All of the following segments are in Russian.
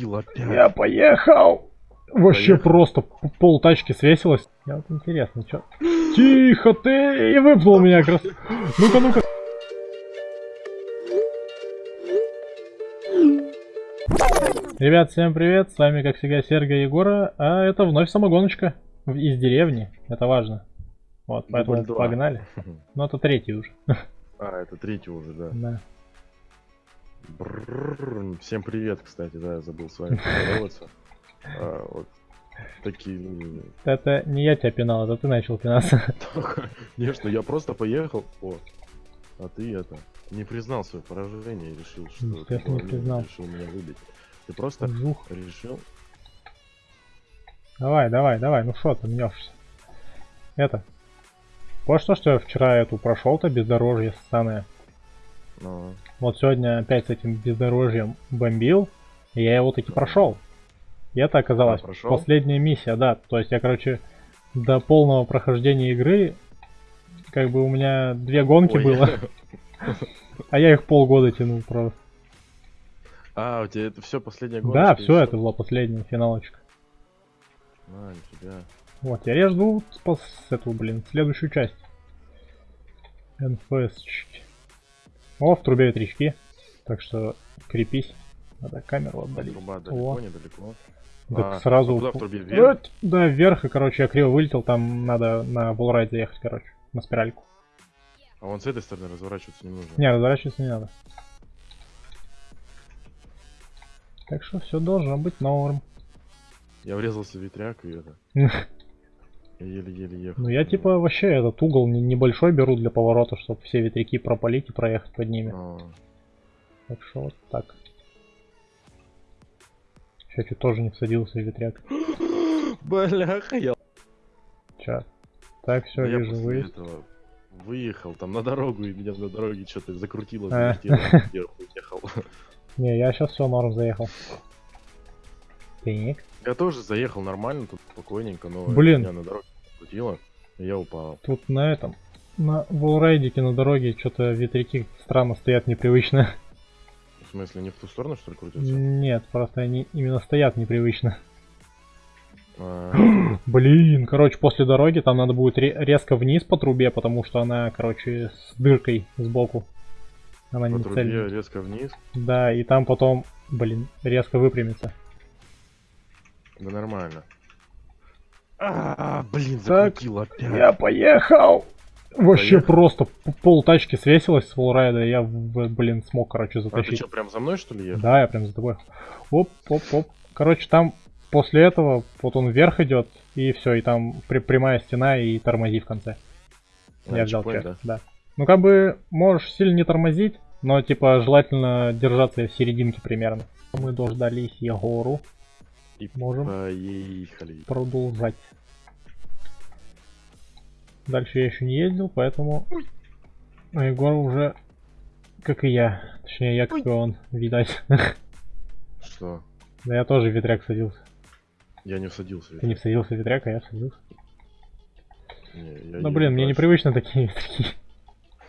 опять. Я поехал! Вообще Поехал. просто пол тачки свесилось. Я вот интересно, чё? Тихо ты! И выпнул меня как раз. Ну-ка, ну-ка. Ребят, всем привет! С вами, как всегда, Серга и Егора, а это вновь самогоночка из деревни. Это важно. Вот, поэтому погнали. Ну, это третий уже. А, это третий уже, да. Да. Всем привет, кстати, да, я забыл с вами поздороваться. А, вот такие... Это не я тебя пинал, это ты начал пинаться. Конечно, я просто поехал. О, а ты это не признал свое поражение и решил, что ты, не признал. решил меня выбить. Ты просто Жух. решил. Давай, давай, давай, ну что ты мнешься? Это. Вот что, что я вчера эту прошел-то бездорожье ссаное. Ну, Вот сегодня опять с этим бездорожьем бомбил, и я его таки прошел. И это оказалось А, прошел? последняя миссия, да. То есть я, короче, до полного прохождения игры, как бы у меня две гонки ой. было, а я их полгода тянул просто. А, у тебя это все последняя гонка? Да, все, это была последняя финалочка. А, нифига. Вот, я жду спас эту, блин, следующую часть. НФСчики. О, в трубе ветрячки. Так что крепись. Надо камеру отдалить. Труба далеко, О. недалеко. Так А, сразу... а куда в трубе? Вверх? Вот, Да, вверх, и, короче, я криво вылетел, там надо на волрайд заехать, короче, на спиральку. А вон с этой стороны разворачиваться не нужно. Не, разворачиваться не надо. Так что все должно быть норм. Я врезался в ветряк и это. Еле-еле ехал. Ну я типа вообще этот угол не- небольшой беру для поворота, чтобы все ветряки пропалить и проехать под ними. А, Так что вот так. Сейчас чуть тоже не всадился в ветряк. Бляха, я... Ча. Так, все, я вижу выезд. выехал там на дорогу, и меня на дороге что-то закрутило, А. уехал. Не, я сейчас все норм заехал. Так. Я тоже заехал нормально, тут спокойненько, но Блин. меня на дороге закрутило, и я упал. Тут на этом, на волрайдике на дороге что-то ветряки странно стоят непривычно. В смысле, не в ту сторону, что ли, крутится? Нет, просто они именно стоят непривычно. А, Блин, короче, после дороги там надо будет ре- резко вниз по трубе, потому что она, короче, с дыркой сбоку. Она по не трубе цельная. резко вниз. Да, и там потом, блин, резко выпрямится. Да нормально. А, блин, Так, закрутило опять. Я поехал! Вообще Поехал. просто пол тачки свесилось с волрайда, и я, блин, смог, короче, А ты затащить. что, прям за мной, что ли, ехал? Да, я прям за тобой. Оп, оп, оп. Короче, там после этого вот он вверх идет, и все, и там при- прямая стена и тормози в конце. А, я взял чек, да. Ну, как бы, можешь сильно не тормозить, но, типа, желательно держаться в серединке примерно. Мы дождались Егору, И можем поехали. продолжать. Дальше я еще не ездил, поэтому... А Егор уже, как и я, точнее, я, как и он, видать. Что? Да я тоже в ветряк садился. Я не всадился. Ты не всадился в ветряк, а я всадился. Не, я Ну блин, мне непривычно такие ветряки.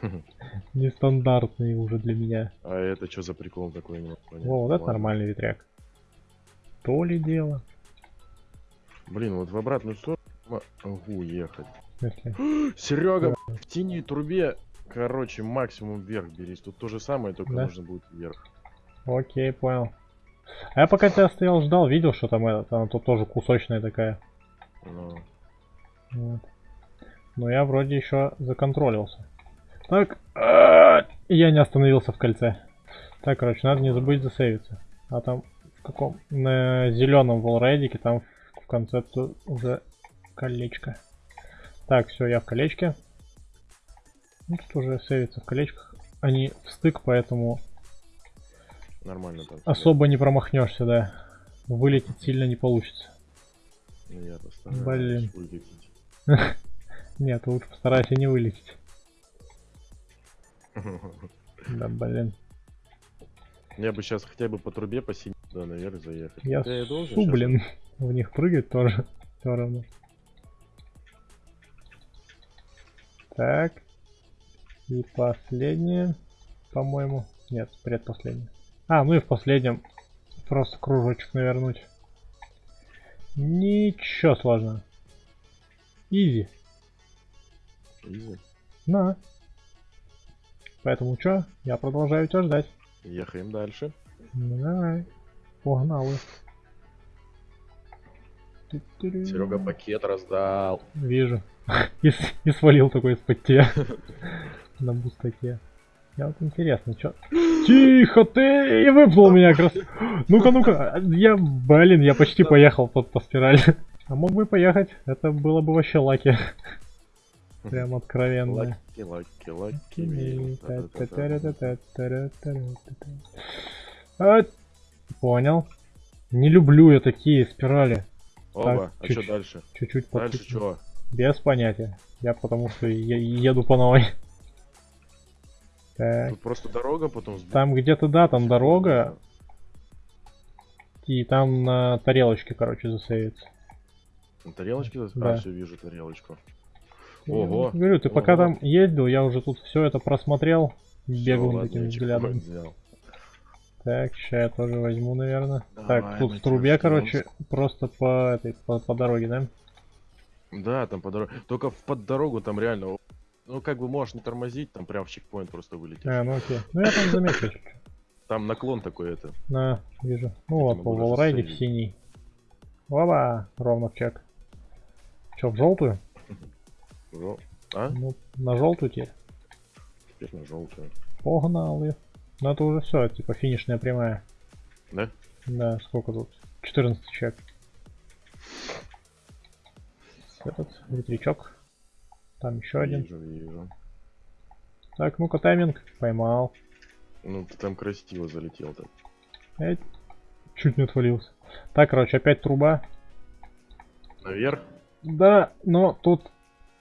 Нестандартные уже для меня. А это что за прикол такой? Во, вот это нормальный ветряк. То ли дело. Блин, вот в обратную сторону могу ехать. Серега, в тени трубе, короче, максимум вверх берись. Тут то же самое, только Да? нужно будет вверх. Окей, понял. А я пока тебя стоял, ждал, видел, что там этот, она тут тоже кусочная такая. Ну, Вот. Но я вроде еще законтролился. Так, а, я не остановился в кольце. Так, короче, надо не забыть засейвиться. А там каком? На зеленом волрайдике, там в конце уже колечко. Так, все, я в колечке. Ну, тут уже сейвится в колечках. Они в стык, поэтому нормально там. особо не промахнешься, да. Вылететь сильно не получится. Ну, я постараюсь Блин. вылететь. Нет, лучше постарайся не вылететь. Да, блин. Я бы сейчас хотя бы по трубе по синей туда наверх заехать. Я Хотя должен су, щас- блин. В них прыгать тоже. Все равно. Так. И последнее, по-моему. Нет, предпоследнее. А, ну и в последнем просто кружочек навернуть. Ничего сложного. Изи. Изи. На. Поэтому что? Я продолжаю тебя ждать. Ехаем дальше. Ну давай. Погнали. Серега пакет раздал. Вижу. И, и свалил такой из-под тебя. На бустаке. Я вот интересно, что... Тихо ты! И выпнул меня как раз. Ну-ка, ну-ка. Я, блин, я почти поехал по, по спирали. А мог бы поехать. Это было бы вообще lucky. Прям откровенно. Lucky, lucky, lucky. Понял. Не люблю я такие спирали. Оба, а чуть- что дальше? Чуть-чуть Дальше подписываю. чего? Без понятия. Я потому что я еду по новой. Так, Тут просто дорога потом там где-то, да, там дорога, и там на тарелочке, короче, засейвится. На тарелочке? Да. А, все, вижу тарелочку. Я Ого. вот Говорю, ты пока Ого. там ездил, я уже тут все это просмотрел ладно, таким я взглядом. взял. Так, сейчас я тоже возьму, наверное. Давай, так, тут в трубе, короче, просто по этой, по, по дороге, да? Да, там по дороге. Только в под дорогу там реально. Ну, как бы можешь не тормозить, там прям в чекпоинт просто вылетишь. А, ну окей. Ну я там заметил. Там наклон такой это. На, вижу. Ну вот, по волрайде в синий. Оба, ровно в чек. Че, в желтую? А? Ну, на желтую теперь. Теперь на желтую. Погнали. Ну это уже все, типа финишная прямая. Да? Да, сколько тут? 14 чек. Этот ветрячок. Там еще один. Вижу, вижу. Так, ну-ка тайминг. Поймал. Ну, ты там красиво залетел так. Эй, чуть не отвалился. Так, короче, опять труба. Наверх? Да, но тут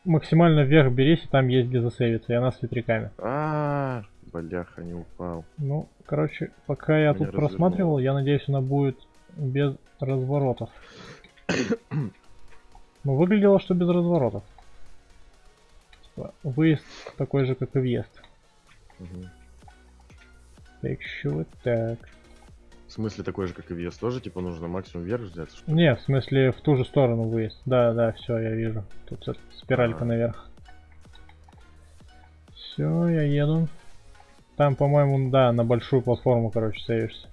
максимально вверх берись, и там есть где засейвиться, и она с ветряками. А, бляха, не упал. Ну, короче, пока я Меня тут просматривал, я надеюсь, она будет без разворотов. Ну, выглядело, что без разворотов. Типа, выезд такой же, как и въезд. Мгм. Так, что так. В смысле такой же, как и вес, тоже типа нужно максимум вверх взять? Что? ли? Не, в смысле, в ту же сторону выезд. Да, да, все, я вижу. Тут спиралька А. наверх. Все, я еду. Там, по-моему, да, на большую платформу, короче, сейвишься.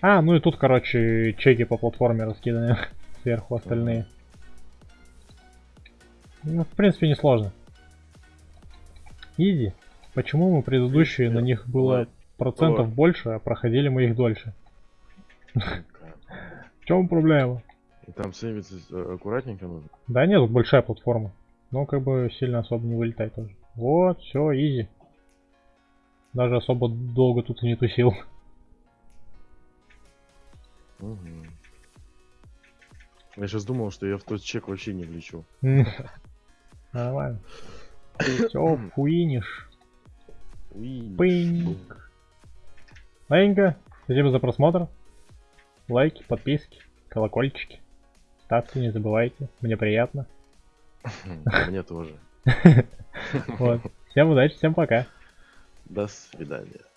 А, ну и тут, короче, чеки по платформе раскиданы сверху остальные. Ну, в принципе, несложно. Изи. Почему мы предыдущие, на них было процентов больше, а проходили мы их дольше? В чем проблема? И там сейвиться э, аккуратненько нужно. Да нет, большая платформа. Но как бы сильно особо не вылетай тоже. Вот, все, изи. Даже особо долго тут и не тусил. Мгм. Я сейчас думал, что я в тот чек вообще не влечу. Нормально. Все, фуиниш. Уи. Пыньк. Ладненько. Спасибо за просмотр. Лайки, подписки, колокольчики. Ставьте, не забывайте. Мне приятно. Мне тоже. Вот. Всем удачи, всем пока. До свидания.